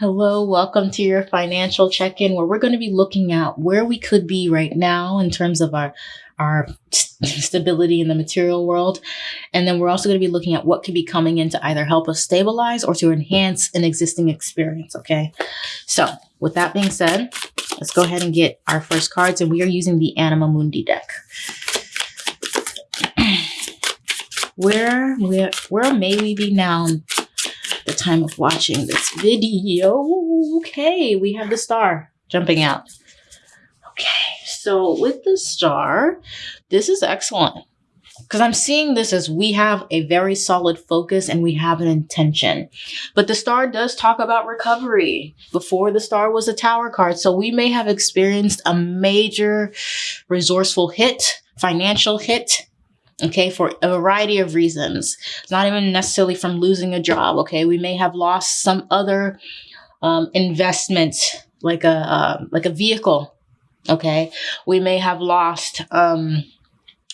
Hello, welcome to your financial check in where we're going to be looking at where we could be right now in terms of our our stability in the material world. And then we're also going to be looking at what could be coming in to either help us stabilize or to enhance an existing experience. Okay. So, with that being said, let's go ahead and get our first cards. And we are using the Anima Mundi deck. where, where, where may we be now the time of watching this video. Okay, we have the star jumping out. Okay, so with the star, this is excellent because I'm seeing this as we have a very solid focus and we have an intention. But the star does talk about recovery. Before the star was a tower card. So we may have experienced a major resourceful hit, financial hit, okay, for a variety of reasons. It's not even necessarily from losing a job, okay? We may have lost some other um, investment, like a uh, like a vehicle, okay? We may have lost. Um,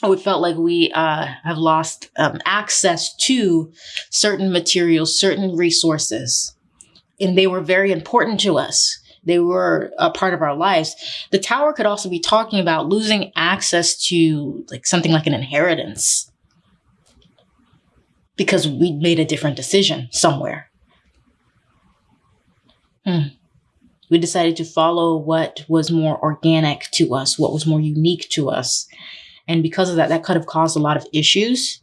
we felt like we uh, have lost um, access to certain materials, certain resources, and they were very important to us they were a part of our lives. The tower could also be talking about losing access to like something like an inheritance because we made a different decision somewhere. Hmm. We decided to follow what was more organic to us, what was more unique to us. And because of that, that could have caused a lot of issues.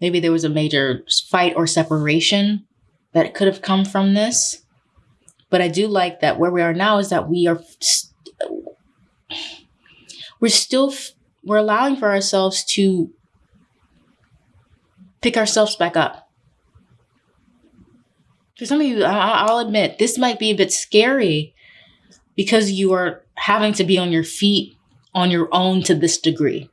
Maybe there was a major fight or separation that could have come from this. But I do like that where we are now is that we are, we're still, we're allowing for ourselves to pick ourselves back up. For some of you, I'll admit, this might be a bit scary because you are having to be on your feet on your own to this degree.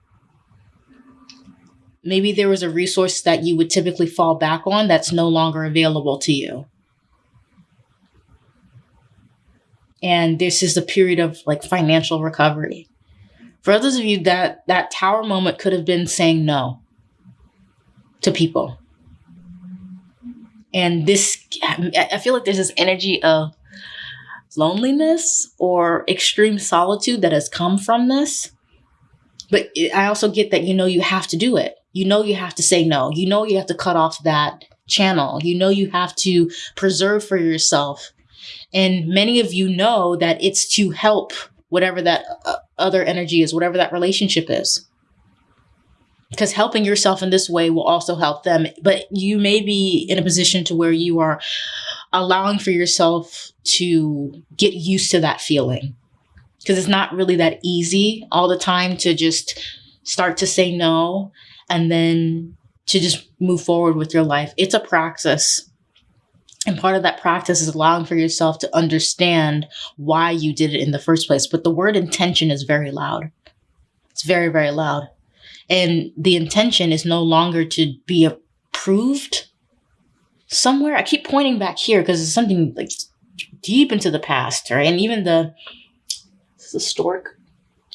Maybe there was a resource that you would typically fall back on that's no longer available to you. And this is a period of like financial recovery. For others of you, that that tower moment could have been saying no to people. And this, I feel like there's this energy of loneliness or extreme solitude that has come from this. But I also get that you know you have to do it. You know you have to say no. You know you have to cut off that channel. You know you have to preserve for yourself and many of you know that it's to help whatever that uh, other energy is, whatever that relationship is. Because helping yourself in this way will also help them. But you may be in a position to where you are allowing for yourself to get used to that feeling. Because it's not really that easy all the time to just start to say no and then to just move forward with your life. It's a practice. And part of that practice is allowing for yourself to understand why you did it in the first place. But the word intention is very loud. It's very, very loud. And the intention is no longer to be approved somewhere. I keep pointing back here because it's something like deep into the past, right? And even the, the stork.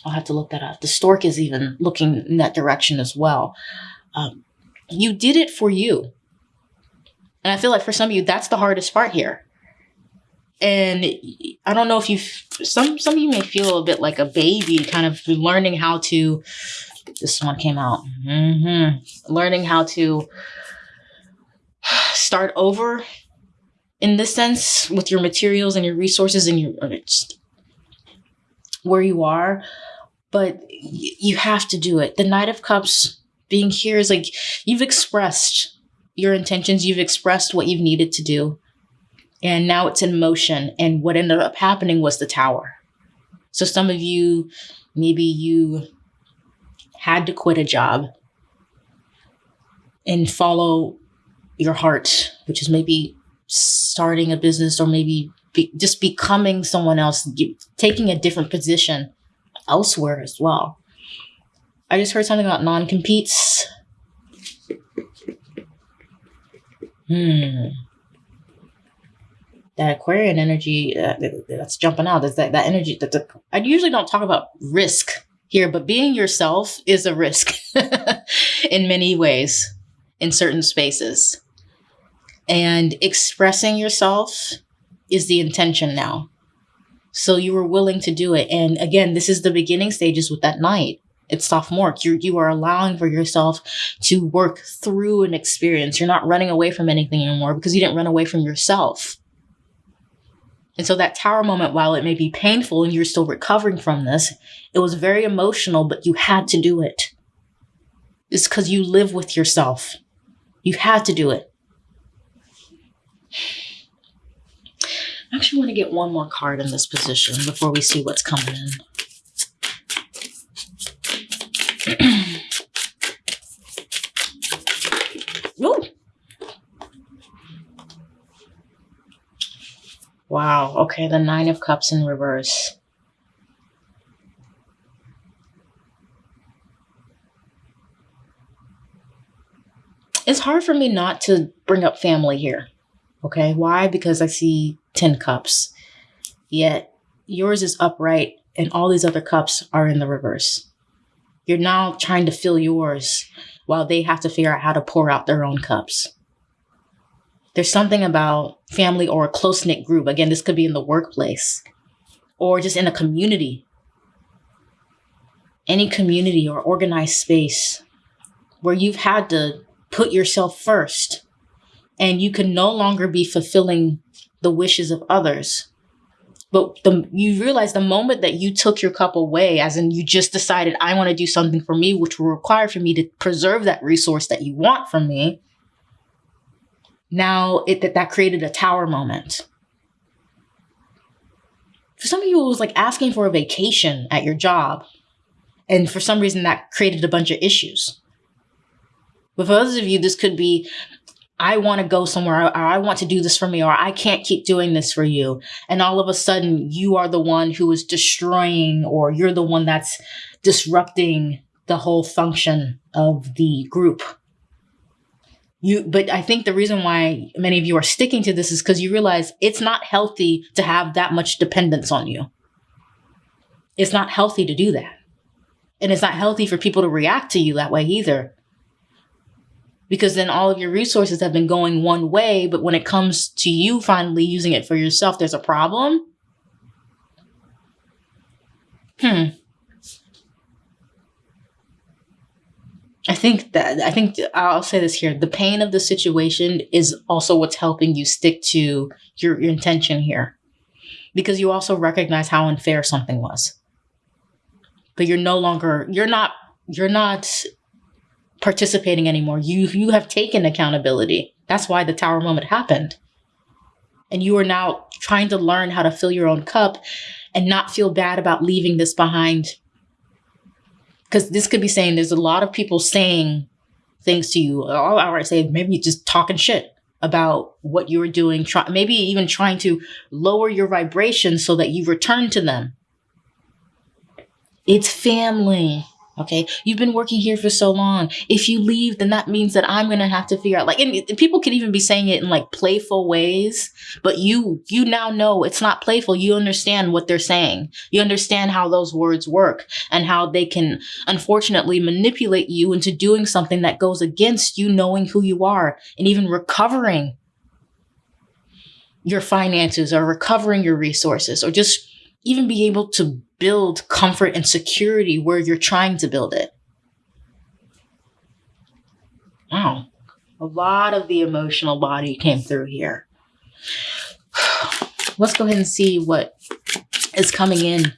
I'll have to look that up. The stork is even looking in that direction as well. Um, you did it for you. And I feel like for some of you, that's the hardest part here. And I don't know if you, some some of you may feel a bit like a baby, kind of learning how to. This one came out. Mm-hmm. Learning how to start over in this sense with your materials and your resources and your just where you are but you have to do it the knight of cups being here is like you've expressed your intentions, you've expressed what you've needed to do, and now it's in motion. And what ended up happening was the tower. So some of you, maybe you had to quit a job and follow your heart, which is maybe starting a business or maybe be, just becoming someone else, taking a different position elsewhere as well. I just heard something about non competes. Hmm. That Aquarian energy uh, that's jumping out. Is that that energy? That I usually don't talk about risk here, but being yourself is a risk in many ways in certain spaces, and expressing yourself is the intention now. So you were willing to do it. And again, this is the beginning stages with that knight. It's sophomore. You you are allowing for yourself to work through an experience. You're not running away from anything anymore because you didn't run away from yourself. And so that tower moment, while it may be painful and you're still recovering from this, it was very emotional, but you had to do it. It's because you live with yourself. You had to do it. I actually want to get one more card in this position before we see what's coming in. Wow. Okay, the Nine of Cups in reverse. It's hard for me not to bring up family here. Okay, why? Because I see 10 cups. Yet yours is upright and all these other cups are in the reverse. You're now trying to fill yours while they have to figure out how to pour out their own cups. There's something about family or a close knit group. Again, this could be in the workplace or just in a community. Any community or organized space where you've had to put yourself first and you can no longer be fulfilling the wishes of others. But the, you realize the moment that you took your cup away, as in you just decided, I want to do something for me, which will require for me to preserve that resource that you want from me. Now it that, that created a tower moment. For some of you, it was like asking for a vacation at your job. And for some reason, that created a bunch of issues. But for others of you, this could be I want to go somewhere, or I want to do this for me, or I can't keep doing this for you. And all of a sudden, you are the one who is destroying, or you're the one that's disrupting the whole function of the group. You, but I think the reason why many of you are sticking to this is because you realize it's not healthy to have that much dependence on you. It's not healthy to do that. And it's not healthy for people to react to you that way either because then all of your resources have been going one way. But when it comes to you finally using it for yourself, there's a problem. Hmm. I think that I think I'll say this here. The pain of the situation is also what's helping you stick to your, your intention here. Because you also recognize how unfair something was. But you're no longer you're not you're not participating anymore. You you have taken accountability. That's why the tower moment happened. And you are now trying to learn how to fill your own cup and not feel bad about leaving this behind. Because this could be saying there's a lot of people saying things to you. All I would say maybe just talking shit about what you were doing, try, maybe even trying to lower your vibration so that you return to them. It's family. Okay. You've been working here for so long. If you leave, then that means that I'm going to have to figure out like, and people could even be saying it in like playful ways, but you, you now know it's not playful. You understand what they're saying. You understand how those words work and how they can unfortunately manipulate you into doing something that goes against you knowing who you are and even recovering your finances or recovering your resources or just even be able to build comfort and security where you're trying to build it. Wow. A lot of the emotional body came through here. Let's go ahead and see what is coming in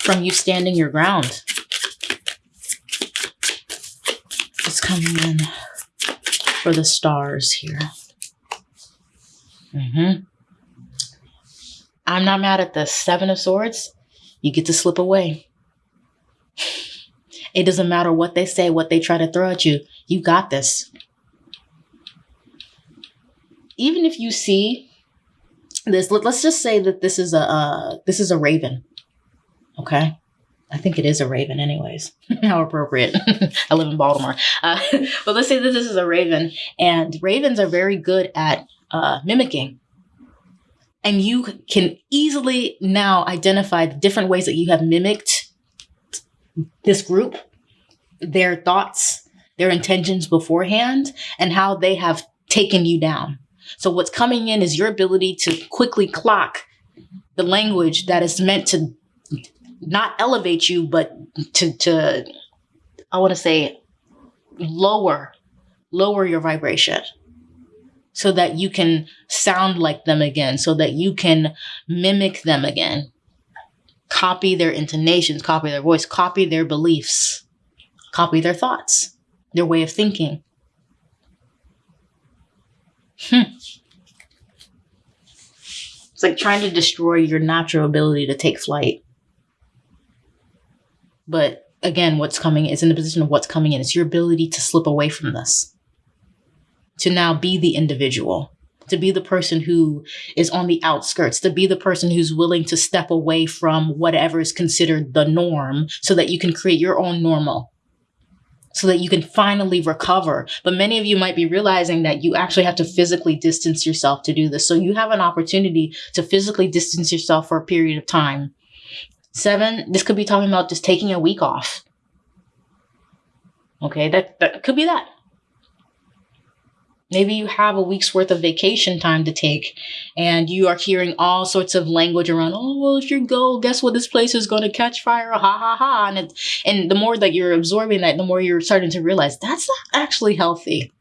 from you standing your ground. It's coming in for the stars here. Mm-hmm. I'm not mad at the Seven of Swords. You get to slip away. It doesn't matter what they say, what they try to throw at you. You got this. Even if you see this, let, us just say that this is a uh, this is a raven. Okay, I think it is a raven, anyways. How appropriate. I live in Baltimore, uh, but let's say that this is a raven, and ravens are very good at uh, mimicking and you can easily now identify the different ways that you have mimicked this group, their thoughts, their intentions beforehand, and how they have taken you down. So what's coming in is your ability to quickly clock the language that is meant to not elevate you, but to to I want to say lower lower your vibration so that you can sound like them again, so that you can mimic them again. Copy their intonations, copy their voice, copy their beliefs, copy their thoughts, their way of thinking. Hmm. It's like trying to destroy your natural ability to take flight. But again, what's coming is in the position of what's coming in. It's your ability to slip away from this, to now be the individual, to be the person who is on the outskirts, to be the person who's willing to step away from whatever is considered the norm so that you can create your own normal. So that you can finally recover. But many of you might be realizing that you actually have to physically distance yourself to do this. So you have an opportunity to physically distance yourself for a period of time Seven, this could be talking about just taking a week off. Okay, that, that could be that. Maybe you have a week's worth of vacation time to take, and you are hearing all sorts of language around. Oh, well, if you go, guess what? This place is going to catch fire. Ha ha ha! And it, and the more that you're absorbing that, the more you're starting to realize that's not actually healthy.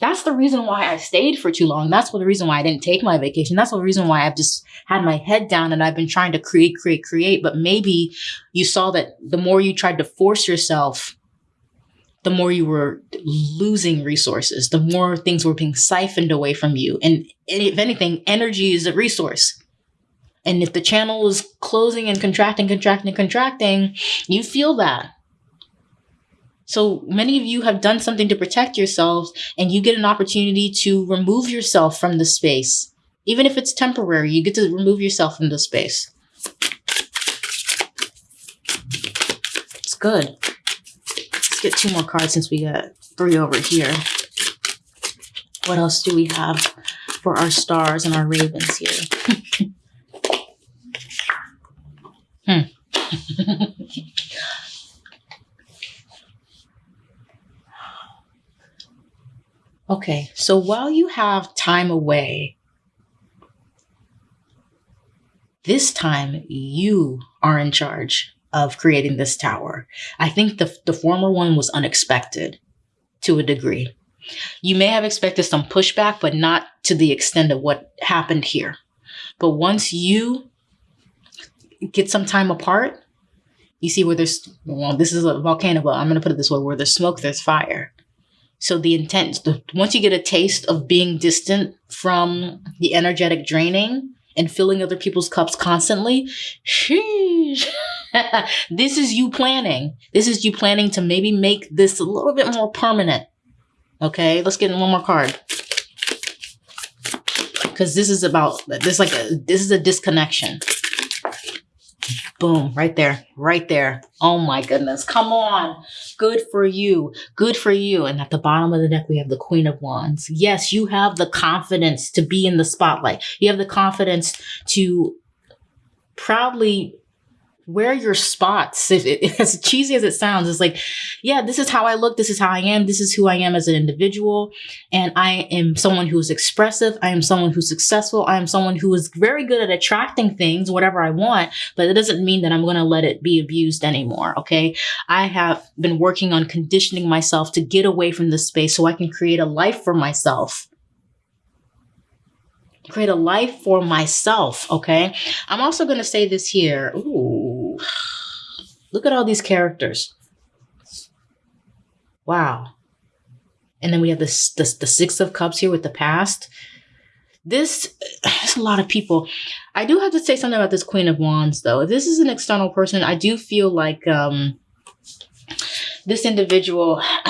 That's the reason why I stayed for too long. That's the reason why I didn't take my vacation. That's the reason why I've just had my head down and I've been trying to create, create, create. But maybe you saw that the more you tried to force yourself, the more you were losing resources, the more things were being siphoned away from you. And if anything, energy is a resource. And if the channel is closing and contracting, contracting, contracting, you feel that. So many of you have done something to protect yourselves and you get an opportunity to remove yourself from the space. Even if it's temporary, you get to remove yourself from the space. It's good. Get two more cards since we got three over here. What else do we have for our stars and our ravens here? hmm. Okay, so while you have time away, this time you are in charge of creating this tower. I think the, the former one was unexpected to a degree. You may have expected some pushback, but not to the extent of what happened here. But once you get some time apart, you see where there's, well, this is a volcano, but I'm going to put it this way where there's smoke, there's fire. So the intent, the, once you get a taste of being distant from the energetic draining and filling other people's cups constantly, sheesh, this is you planning. This is you planning to maybe make this a little bit more permanent. Okay, let's get in one more card. Because this is about, this like a, this is a disconnection. Boom, right there, right there. Oh my goodness. Come on. Good for you. Good for you. And at the bottom of the deck, we have the Queen of Wands. Yes, you have the confidence to be in the spotlight. You have the confidence to proudly wear your spots. If, if, as cheesy as it sounds, it's like, yeah, this is how I look. This is how I am. This is who I am as an individual. And I am someone who is expressive. I am someone who's successful. I am someone who is very good at attracting things, whatever I want, but it doesn't mean that I'm going to let it be abused anymore. Okay. I have been working on conditioning myself to get away from this space so I can create a life for myself create a life for myself. Okay. I'm also going to say this here. Ooh, look at all these characters. Wow. And then we have this, this the six of cups here with the past. This is a lot of people. I do have to say something about this queen of wands though. If this is an external person, I do feel like um this individual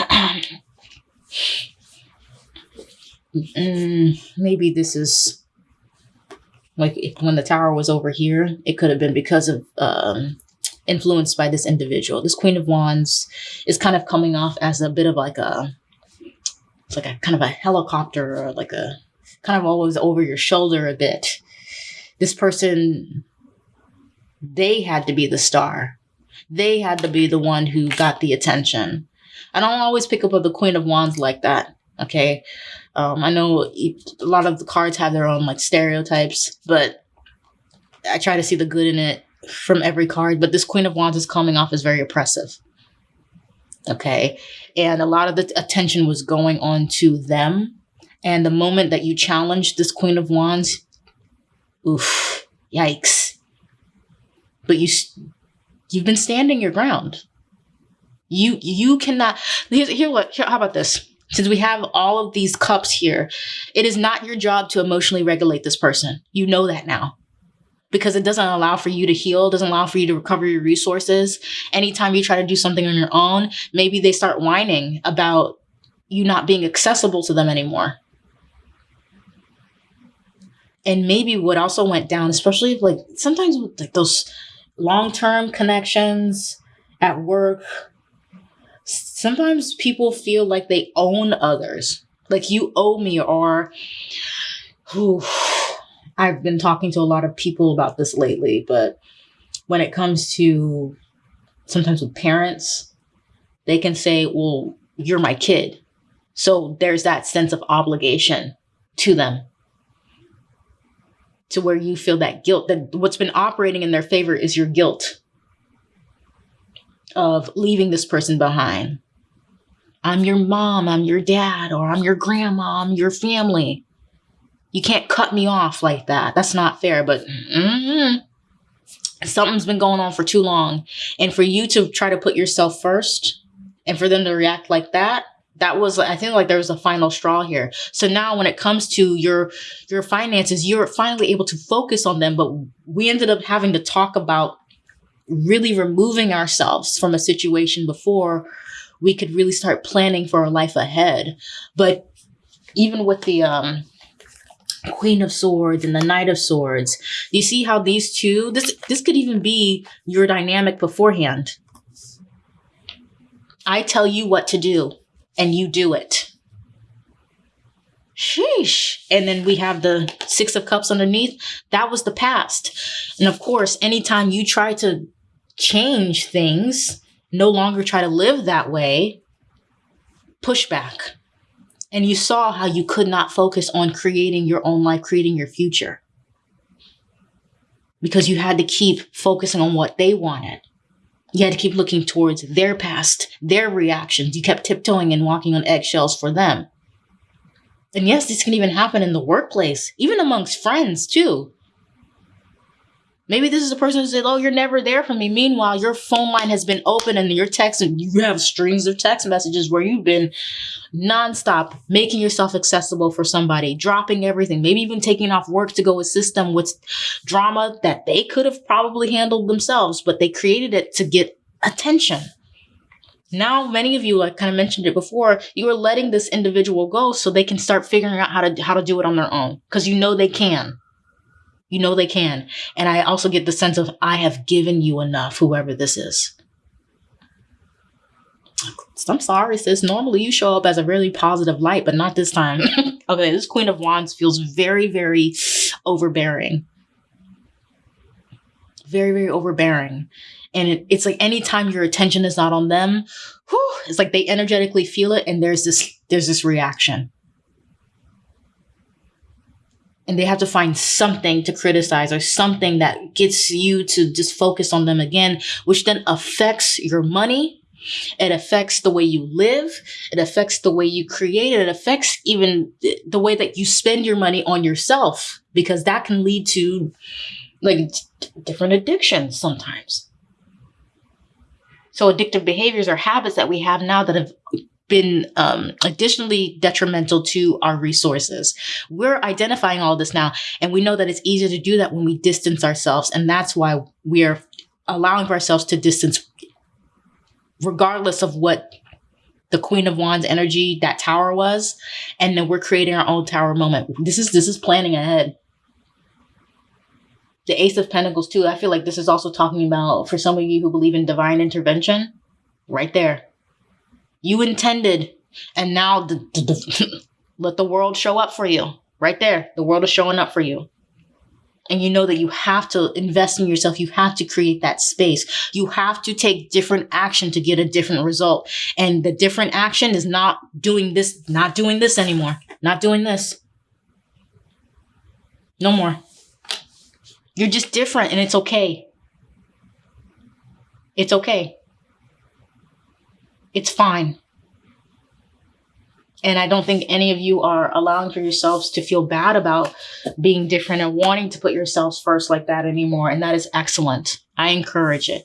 mm, maybe this is like when the tower was over here, it could have been because of um, influenced by this individual. This Queen of Wands is kind of coming off as a bit of like a, it's like a kind of a helicopter or like a kind of always over your shoulder a bit. This person, they had to be the star. They had to be the one who got the attention. I don't always pick up with the Queen of Wands like that. Okay. Um, I know a lot of the cards have their own like stereotypes, but I try to see the good in it from every card. But this Queen of Wands is coming off as very oppressive. Okay. And a lot of the attention was going on to them. And the moment that you challenge this Queen of Wands, oof, yikes. But you, you've been standing your ground. You, you cannot, here, here, what, here, how about this? Since we have all of these cups here, it is not your job to emotionally regulate this person. You know that now because it doesn't allow for you to heal, doesn't allow for you to recover your resources. Anytime you try to do something on your own, maybe they start whining about you not being accessible to them anymore. And maybe what also went down, especially like sometimes with like those long-term connections at work, sometimes people feel like they own others. Like you owe me or whew, I've been talking to a lot of people about this lately, but when it comes to sometimes with parents, they can say, well, you're my kid. So there's that sense of obligation to them to where you feel that guilt that what's been operating in their favor is your guilt of leaving this person behind. I'm your mom, I'm your dad, or I'm your grandma, I'm your family. You can't cut me off like that. That's not fair. But mm-hmm. something's been going on for too long. And for you to try to put yourself first and for them to react like that, that was I think like there was a final straw here. So now when it comes to your your finances, you're finally able to focus on them, but we ended up having to talk about really removing ourselves from a situation before we could really start planning for our life ahead. But even with the um Queen of Swords and the Knight of Swords. You see how these two, this, this could even be your dynamic beforehand. I tell you what to do and you do it. Sheesh. And then we have the Six of Cups underneath. That was the past. And of course, anytime you try to change things, no longer try to live that way, pushback and you saw how you could not focus on creating your own life, creating your future. Because you had to keep focusing on what they wanted. You had to keep looking towards their past, their reactions. You kept tiptoeing and walking on eggshells for them. And yes, this can even happen in the workplace, even amongst friends too. Maybe this is a person who said, Oh, you're never there for me. Meanwhile, your phone line has been open and your text, and you have strings of text messages where you've been nonstop making yourself accessible for somebody, dropping everything, maybe even taking off work to go assist them with drama that they could have probably handled themselves, but they created it to get attention. Now, many of you, like kind of mentioned it before, you are letting this individual go so they can start figuring out how to how to do it on their own because you know they can. You know they can. And I also get the sense of, I have given you enough, whoever this is. I'm sorry, sis. Normally you show up as a really positive light, but not this time. okay, this Queen of Wands feels very, very overbearing. Very, very overbearing. And it, it's like anytime your attention is not on them, whew, it's like they energetically feel it and there's this there's this reaction and they have to find something to criticize or something that gets you to just focus on them again, which then affects your money. It affects the way you live. It affects the way you create. It affects even the way that you spend your money on yourself because that can lead to like different addictions sometimes. So addictive behaviors are habits that we have now that have been um, additionally detrimental to our resources. We're identifying all this now, and we know that it's easier to do that when we distance ourselves. And that's why we're allowing ourselves to distance, regardless of what the Queen of Wands energy that tower was. And then we're creating our own tower moment. This is this is planning ahead. The Ace of Pentacles, too. I feel like this is also talking about for some of you who believe in divine intervention, right there you intended, and now let the world show up for you. Right there, the world is showing up for you. And you know that you have to invest in yourself. You have to create that space. You have to take different action to get a different result. And the different action is not doing this, not doing this anymore. Not doing this. No more. You're just different and it's okay. It's okay. It's fine. And I don't think any of you are allowing for yourselves to feel bad about being different and wanting to put yourselves first like that anymore. And that is excellent. I encourage it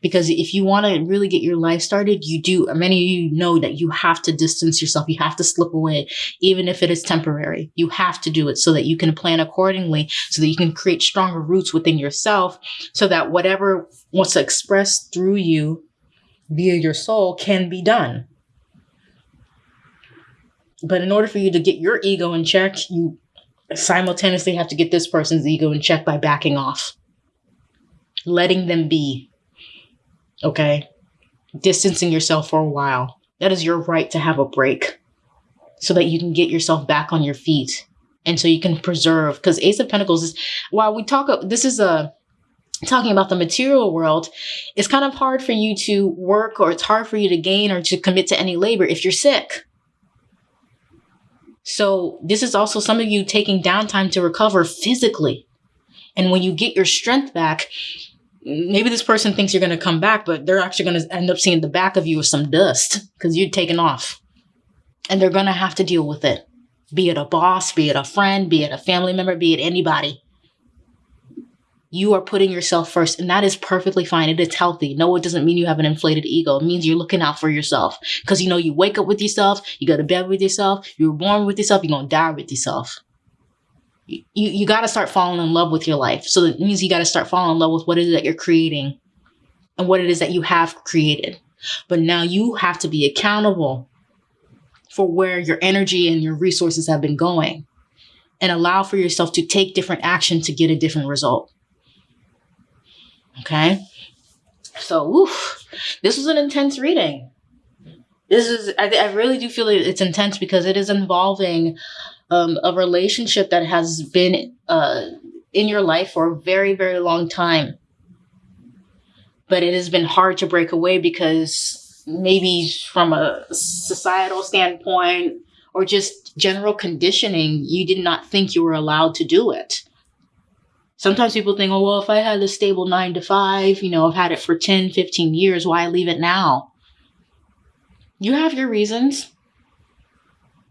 because if you want to really get your life started, you do. Many of you know that you have to distance yourself. You have to slip away, even if it is temporary. You have to do it so that you can plan accordingly, so that you can create stronger roots within yourself, so that whatever wants to express through you via your soul can be done. But in order for you to get your ego in check, you simultaneously have to get this person's ego in check by backing off, letting them be. Okay? Distancing yourself for a while. That is your right to have a break so that you can get yourself back on your feet and so you can preserve. Because Ace of Pentacles is, while we talk, this is a, talking about the material world, it's kind of hard for you to work or it's hard for you to gain or to commit to any labor if you're sick. So this is also some of you taking downtime to recover physically. And when you get your strength back, maybe this person thinks you're going to come back, but they're actually going to end up seeing the back of you with some dust because you've taken off. And they're going to have to deal with it. Be it a boss, be it a friend, be it a family member, be it anybody you are putting yourself first and that is perfectly fine. It is healthy. No it doesn't mean you have an inflated ego. It means you're looking out for yourself. Because you know you wake up with yourself you go to bed with yourself you were born with yourself you're going to die with yourself. You, you, you got to start falling in love with your life. So that means you got to start falling in love with what it is that you're creating and what it is that you have created. But now you have to be accountable for where your energy and your resources have been going and allow for yourself to take different action to get a different result Okay. So, oof, this was an intense reading. This is, I, I really do feel it's intense because it is involving um, a relationship that has been uh, in your life for a very, very long time. But it has been hard to break away because maybe from a societal standpoint or just general conditioning, you did not think you were allowed to do it. Sometimes people think, oh, well, if I had a stable nine to five, you know, I've had it for 10, 15 years, why leave it now? You have your reasons.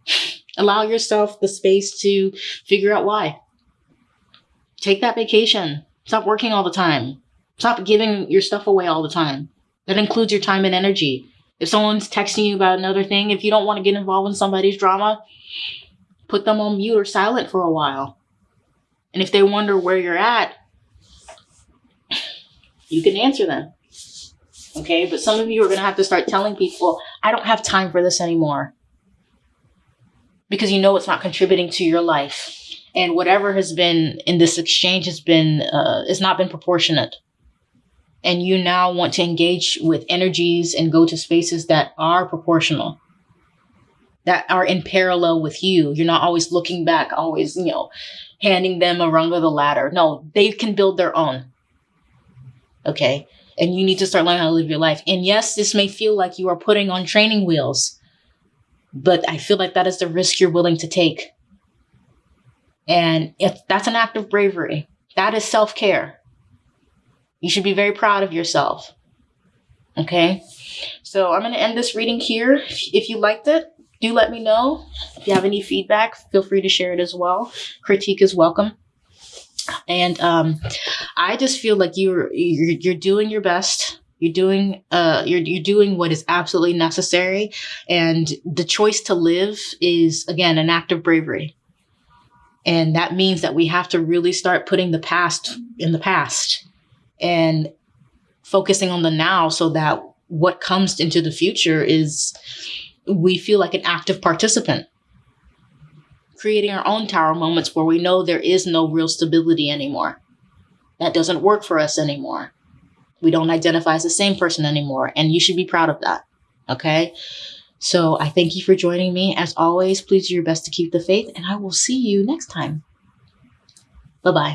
Allow yourself the space to figure out why. Take that vacation. Stop working all the time. Stop giving your stuff away all the time. That includes your time and energy. If someone's texting you about another thing, if you don't want to get involved in somebody's drama, put them on mute or silent for a while. And if they wonder where you're at, you can answer them. Okay, but some of you are going to have to start telling people, I don't have time for this anymore. Because you know it's not contributing to your life. And whatever has been in this exchange has been, uh, it's not been proportionate. And you now want to engage with energies and go to spaces that are proportional that are in parallel with you. You're not always looking back, always, you know, handing them a rung of the ladder. No, they can build their own. Okay. And you need to start learning how to live your life. And yes, this may feel like you are putting on training wheels, but I feel like that is the risk you're willing to take. And if that's an act of bravery, that is self care. You should be very proud of yourself. Okay. So I'm going to end this reading here. If you liked it, do let me know. If you have any feedback, feel free to share it as well. Critique is welcome. And um, I just feel like you're, you're you're doing your best. You're doing uh you're you're doing what is absolutely necessary, and the choice to live is again an act of bravery. And that means that we have to really start putting the past in the past and focusing on the now so that what comes into the future is we feel like an active participant. Creating our own tower moments where we know there is no real stability anymore. That doesn't work for us anymore. We don't identify as the same person anymore. And you should be proud of that. Okay. So I thank you for joining me. As always, please do your best to keep the faith, and I will see you next time. Bye bye.